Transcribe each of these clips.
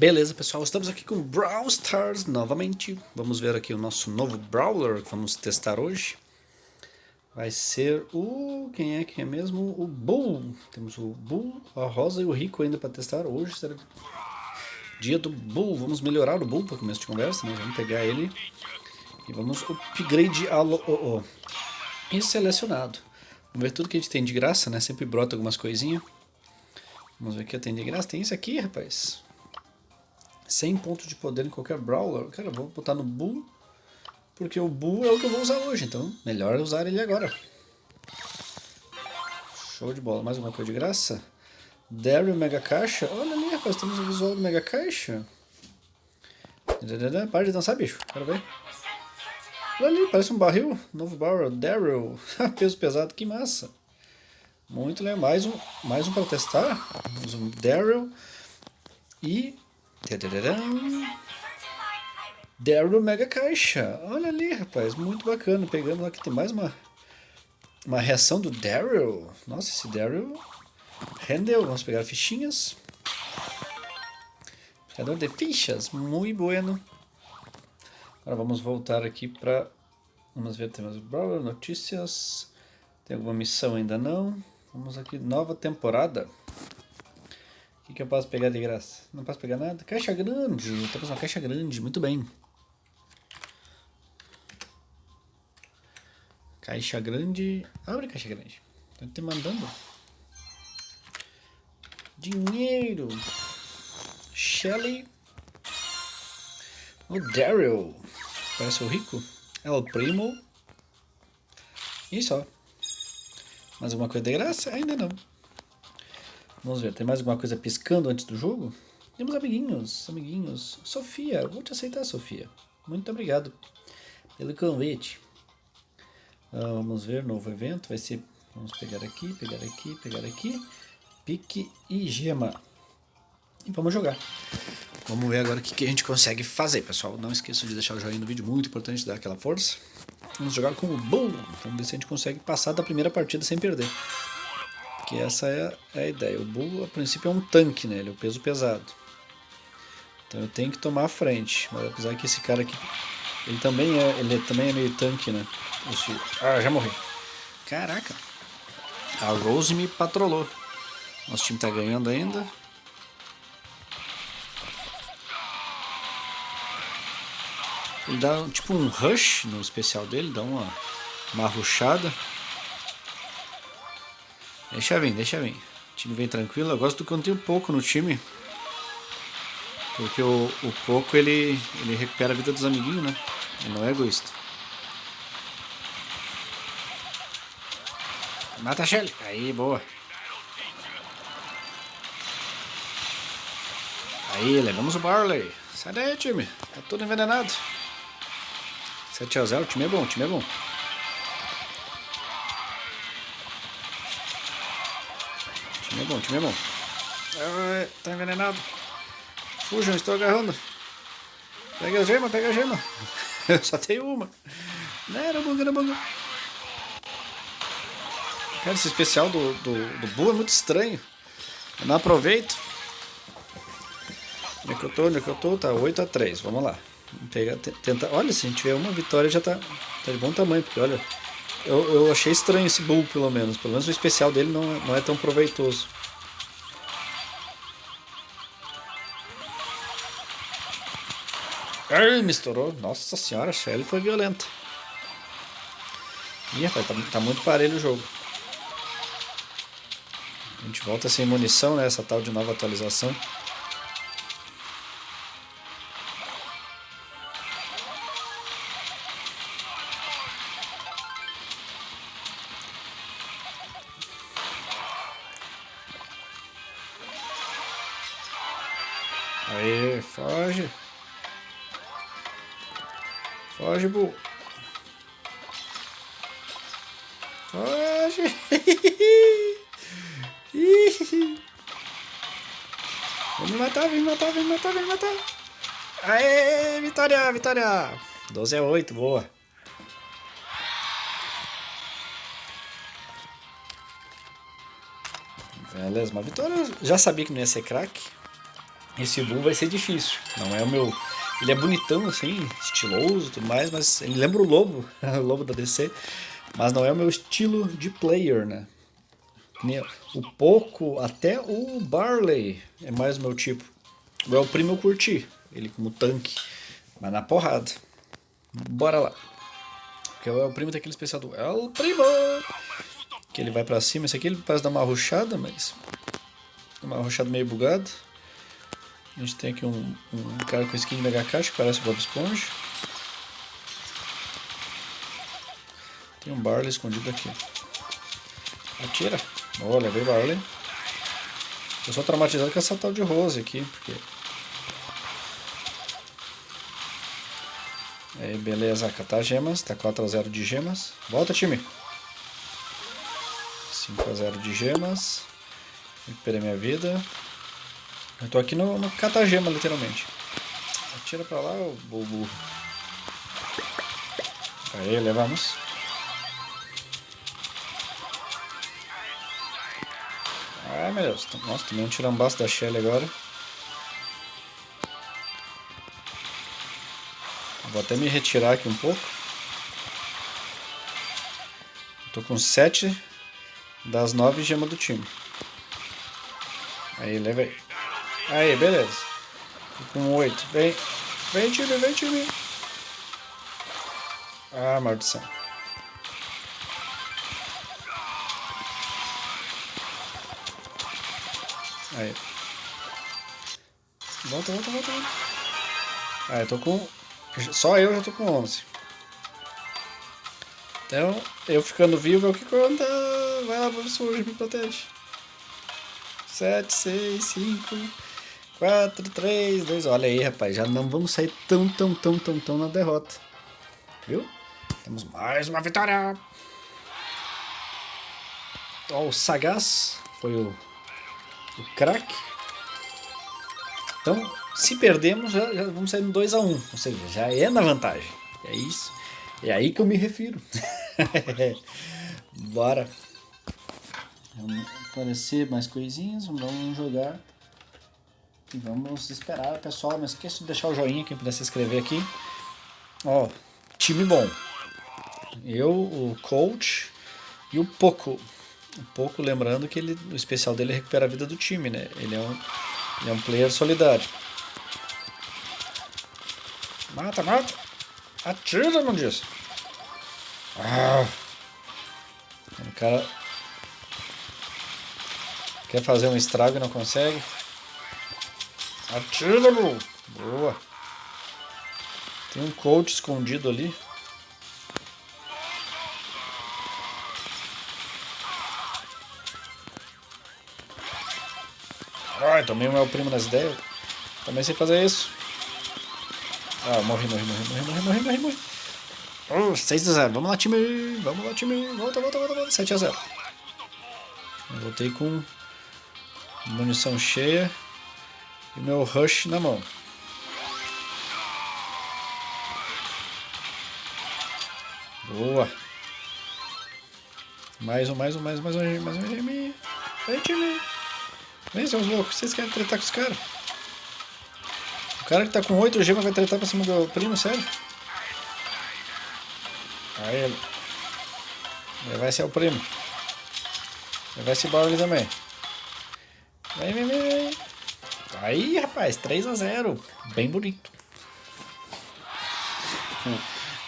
Beleza, pessoal, estamos aqui com Brawl Stars novamente. Vamos ver aqui o nosso novo Brawler que vamos testar hoje. Vai ser o... quem é que é mesmo? O Bull. Temos o Bull, a Rosa e o Rico ainda para testar. Hoje será dia do Bull. Vamos melhorar o Bull para começo de conversa, né? Vamos pegar ele e vamos upgrade a lo oh, oh. e selecionado. Vamos ver tudo que a gente tem de graça, né? Sempre brota algumas coisinhas. Vamos ver o que tem de graça. Tem isso aqui, rapaz. 100 pontos de poder em qualquer Brawler. Cara, vou botar no Bull. Porque o Bull é o que eu vou usar hoje. Então, melhor usar ele agora. Show de bola. Mais uma coisa de graça. Daryl Mega Caixa. Olha ali, rapaz. Temos o visual do Mega Caixa. Para de dançar, bicho. Quero ver. Olha ali, parece um barril. Novo barrel. Daryl. Peso pesado. Que massa. Muito legal. Mais um, mais um para testar. Temos um Daryl. E Daryl Mega Caixa. Olha ali, rapaz. Muito bacana. Pegando aqui, tem mais uma, uma reação do Daryl. Nossa, esse Daryl rendeu. Vamos pegar fichinhas. Pegador de fichas. Muito bueno. Agora vamos voltar aqui para... Vamos ver, temos notícias. Tem alguma missão ainda não. Vamos aqui, nova temporada que, que eu posso pegar de graça? Não posso pegar nada? Caixa grande. Temos uma caixa grande. Muito bem. Caixa grande. Abre caixa grande. Tô te mandando. Dinheiro. Shelly. O Daryl. Parece o rico. É o primo. E só. Mais alguma coisa de graça? Ainda não. Vamos ver, tem mais alguma coisa piscando antes do jogo? Temos amiguinhos, amiguinhos. Sofia, vou te aceitar, Sofia. Muito obrigado pelo convite. Ah, vamos ver, novo evento, vai ser... Vamos pegar aqui, pegar aqui, pegar aqui. Pique e gema. E vamos jogar. Vamos ver agora o que, que a gente consegue fazer, pessoal. Não esqueça de deixar o joinha no vídeo, muito importante dar aquela força. Vamos jogar com o Bull. Vamos ver se a gente consegue passar da primeira partida sem perder. Que essa é, é a ideia. O Bull, a princípio, é um tanque, né? Ele é o peso pesado. Então eu tenho que tomar a frente. Mas apesar que esse cara aqui, ele também é, ele também é meio tanque, né? Esse, ah, já morri. Caraca. A Rose me patrolou. Nosso time tá ganhando ainda. Ele dá tipo um rush no especial dele, dá uma, uma rushada. Deixa vir, deixa vir. O time vem tranquilo. Eu gosto do quando tem um pouco no time. Porque o, o pouco ele, ele recupera a vida dos amiguinhos, né? Ele não é egoísta. Mata a Shelly. Aí, boa. Aí, levamos o Barley. Sai daí, time. Tá tudo envenenado. 7x0, o time é bom, o time é bom. Time é bom, time é bom. Ah, tá envenenado. Fujam, estou agarrando. Pega a gema, pega a gema. Eu só tenho uma. Não, era bug, era bug. Cara, esse especial do, do, do Buu é muito estranho. Eu não aproveito. Onde é que eu tô? Onde é que eu tô? Tá 8x3, vamos lá. Pegar, tenta... Olha, se a gente tiver uma vitória já tá, tá de bom tamanho, porque olha, eu, eu achei estranho esse bull, pelo menos. Pelo menos o especial dele não, não é tão proveitoso. Ai, me estourou. Nossa senhora, a Shelly foi violenta. Ih, rapaz, tá, tá muito parelho o jogo. A gente volta sem munição, né? Essa tal de nova atualização. Aê, foge. Foge, Bu. Foge. me matar, vem matar, vem matar, vem matar. Aê, vitória, vitória. 12 a 8, boa. Beleza, uma vitória. Já sabia que não ia ser craque. Esse Bull vai ser difícil. Não é o meu... Ele é bonitão, assim, estiloso e tudo mais, mas ele lembra o Lobo, o Lobo da DC. Mas não é o meu estilo de player, né? O Poco, até o Barley é mais o meu tipo. O El Primo eu curti, ele como tanque, mas na porrada. Bora lá. Porque o El Primo tem aquele especial do El Primo, que ele vai pra cima. Esse aqui ele parece dar uma ruchada, mas... Uma ruchada meio bugada. A gente tem aqui um, um cara com skin de Mega Caixa que parece o Bob Esponja. Tem um Barley escondido aqui. Atira. Olha, veio Barley. Eu sou traumatizado com essa tal de Rose aqui, porque... Aí, beleza, catar gemas. Tá 4x0 de gemas. Volta, time. 5x0 de gemas. Recuperei minha vida. Eu tô aqui no, no catagema, literalmente. Atira pra lá, o bobo. Aí, levamos. Ai, meu Deus. Nossa, tomei um tirambaço da Shelly agora. Vou até me retirar aqui um pouco. Tô com 7 das 9 gemas do time. Aí, leva. Aí, beleza. Tô com 8. Vem. Vem, time, vem, time. Ah, maldição. Aí. Volta, volta, volta, eu tô com... Só eu já tô com 11. Então, eu ficando vivo é o que conta. Vai lá, professor, me protege. 7, 6, 5... 4, 3, 2. Olha aí, rapaz. Já não vamos sair tão, tão, tão, tão, tão na derrota. Viu? Temos mais uma vitória. Ó, o Sagaz foi o, o craque. Então, se perdemos, já, já vamos sair no 2x1. Um, ou seja, já é na vantagem. É isso. É aí que eu me refiro. Bora. Vamos aparecer mais coisinhas. Vamos jogar. E vamos esperar, pessoal. Não esqueça de deixar o joinha, quem puder se inscrever aqui. Ó, time bom. Eu, o coach e o Poco. O Poco, lembrando que ele, o especial dele é recuperar a vida do time, né? Ele é um, ele é um player solidário. Mata, mata. Atira, não diz. Ah. O cara quer fazer um estrago e não consegue. Atira, bro. Boa. Tem um coach escondido ali. Ai, tomei o meu primo nas ideias. Também sei fazer isso. Ah, morri, morri, morri, morri, morri, morri, morri, morri. Oh, 6 a 0. Vamos lá, time. Vamos lá, time. Volta, volta, volta, volta. 7 a 0. Eu voltei com munição cheia e meu rush na mão. Boa. Mais um, mais um, mais um, mais um, mais um time. Vem, time. Vem, seus loucos. Vocês querem tretar com os caras? O cara que tá com 8 gemas vai tretar pra cima do primo, sério? Aí ele. Vai ser o primo. Vai ser o Barley também. Vem, vem, vem. Aí, rapaz, 3 a 0 Bem bonito.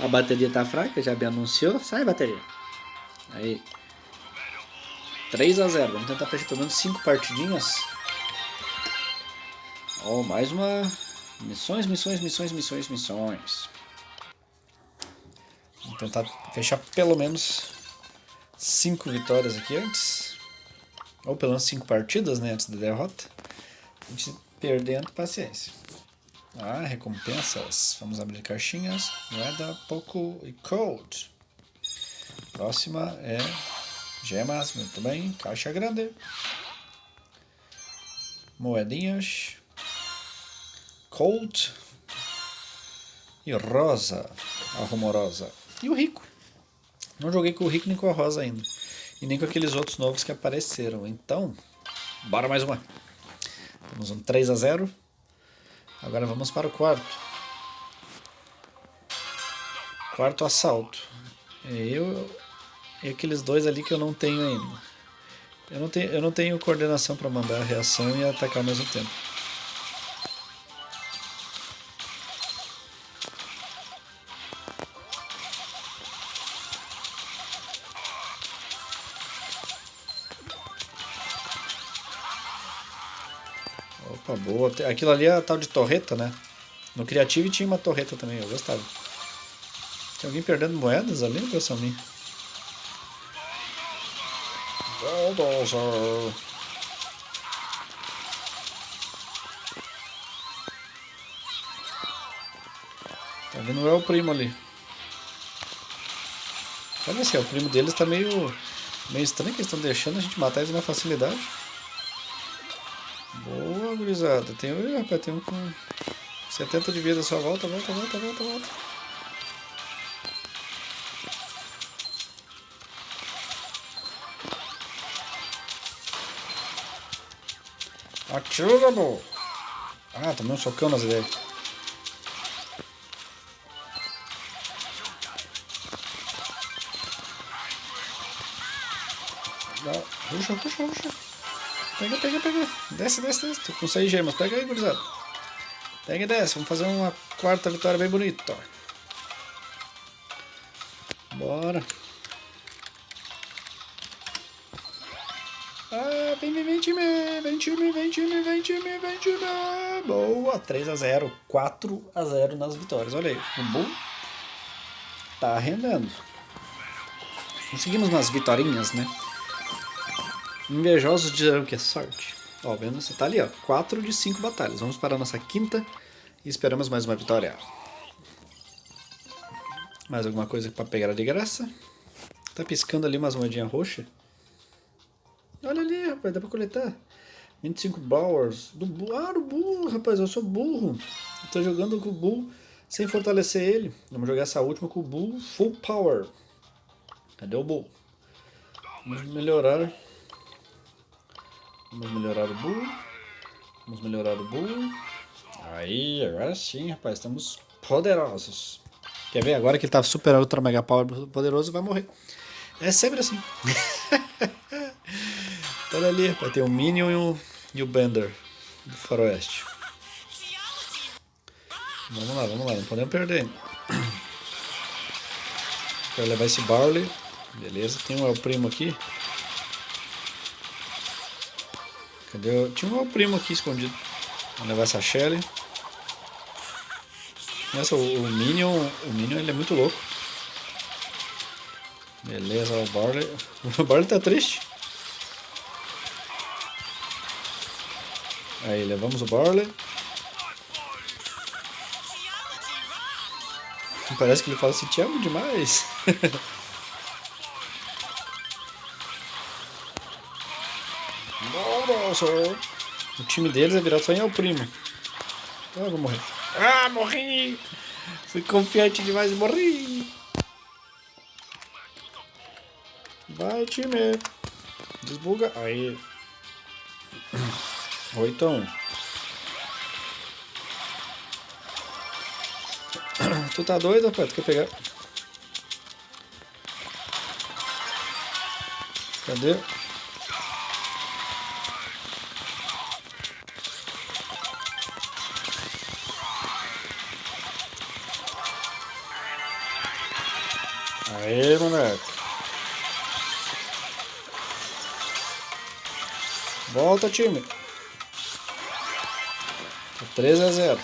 A bateria tá fraca, já me anunciou. Sai, bateria. Aí. 3 a 0 Vamos tentar fechar pelo menos 5 partidinhas. Ó, oh, mais uma... Missões, missões, missões, missões, missões. Vamos tentar fechar pelo menos 5 vitórias aqui antes. Ou pelo menos 5 partidas, né, antes da derrota. Gente perdendo, paciência. Ah, recompensas. Vamos abrir caixinhas. Moeda, pouco e code. Próxima é gemas, muito bem. Caixa grande. Moedinhas. Cold. E rosa. A rumorosa. E o rico. Não joguei com o rico nem com a rosa ainda. E nem com aqueles outros novos que apareceram. Então, bora mais uma. Temos um 3 a 0 Agora vamos para o quarto. Quarto assalto. É eu e aqueles dois ali que eu não tenho ainda. Eu não tenho, eu não tenho coordenação para mandar a reação e atacar ao mesmo tempo. Aquilo ali é a tal de torreta, né? No Creative tinha uma torreta também, eu gostava. Tem alguém perdendo moedas ali, impressão minha. Tá vendo? É o primo ali. Olha assim, o primo deles tá meio, meio estranho que eles estão deixando a gente matar eles na facilidade. Gurizada. Tem, ih, rapaz, tem um com 70 de vida só. Volta, volta, volta, volta, volta. Atira, bom. Ah, tomei um socão nas ideias. Puxa, puxa, puxa. Pega, pega, pega. Desce, desce, desce. Tô com 6 gemas. Pega aí, gurizada. Pega e desce. Vamos fazer uma quarta vitória bem bonita. Bora. Ah, vem, vem, vem time, vem time, vem time, vem time, vem time. Boa, 3 a 0 4 a 0 nas vitórias. Olha aí, o Bull tá rendendo. Conseguimos umas vitórias, né? Invejosos dirão que é sorte. Ó, vendo? Você tá ali, ó. 4 de 5 batalhas. Vamos para a nossa quinta e esperamos mais uma vitória. Mais alguma coisa para pegar de graça? Tá piscando ali umas moedinhas roxas. Olha ali, rapaz, dá pra coletar. 25 Bowers. Do bull. Ah, do Bull, rapaz, eu sou burro. Eu tô jogando com o Bull sem fortalecer ele. Vamos jogar essa última com o Bull Full Power. Cadê o Bull? Vamos melhorar. Vamos melhorar o Bull. Vamos melhorar o Bull. Aí, agora sim, rapaz, estamos poderosos. Quer ver? Agora que ele tá super ultra mega power poderoso, vai morrer. É sempre assim. Olha ali, vai ter o Minion e o, e o Bender do faroeste. Vamos lá, vamos lá, não podemos perder. Quero levar esse Barley. Beleza, tem um El Primo aqui. Cadê? Tinha um Primo aqui escondido. Vamos levar essa Shelly. Nossa, o, o Minion, o Minion ele é muito louco. Beleza, o Barley. O Barley tá triste. Aí, levamos o Barley. Parece que ele fala assim, te amo demais. Nossa, o time deles é virado só em El Primo. Eu vou morrer. Ah, morri! Fui confiante demais e morri! Vai, time! Desbuga. Aí. 8 a 1. Tu tá doido, rapaz? Tu quer pegar? Cadê? Aê, moleque. Volta, time. 13 a 0.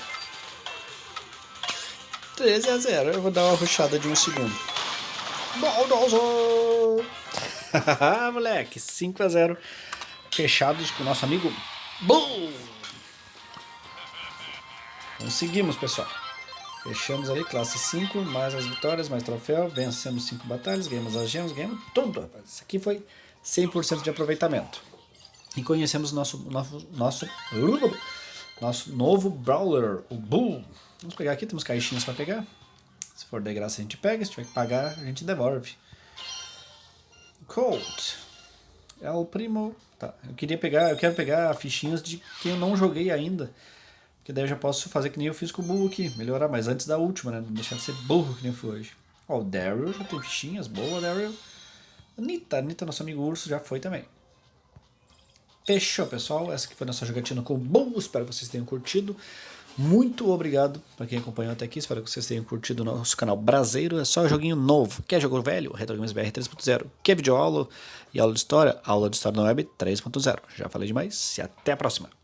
13 a 0. Eu vou dar uma ruxada de um segundo. Baldozo! Moleque, 5 a 0. Fechados com o nosso amigo Boom! Conseguimos, pessoal. Fechamos ali, classe 5, mais as vitórias, mais troféu. Vencemos 5 batalhas, ganhamos as gemas, ganhamos tudo, rapaz. Isso aqui foi 100% de aproveitamento. E conhecemos nosso, nosso, nosso nosso novo Brawler, o Bull. Vamos pegar aqui, temos caixinhas para pegar. Se for de graça a gente pega, se tiver que pagar a gente devolve. Colt. É o primo. Tá, eu queria pegar, eu quero pegar fichinhas de quem eu não joguei ainda. Que daí eu já posso fazer que nem eu fiz com o burro aqui. Melhorar, mas antes da última, né? Não deixar de ser burro que nem fui hoje. Ó, o Daryl já tem fichinhas. Boa, Daryl. Anitta, Anitta, nosso amigo urso, já foi também. Fechou, pessoal. Essa aqui foi nossa jogatina com o Bull. Espero que vocês tenham curtido. Muito obrigado para quem acompanhou até aqui. Espero que vocês tenham curtido o nosso canal Brasileiro. É só joguinho novo. Quer jogo velho? Retro Games BR 3.0. Quer vídeo aula e aula de história? Aula de história na web 3.0. Já falei demais e até a próxima.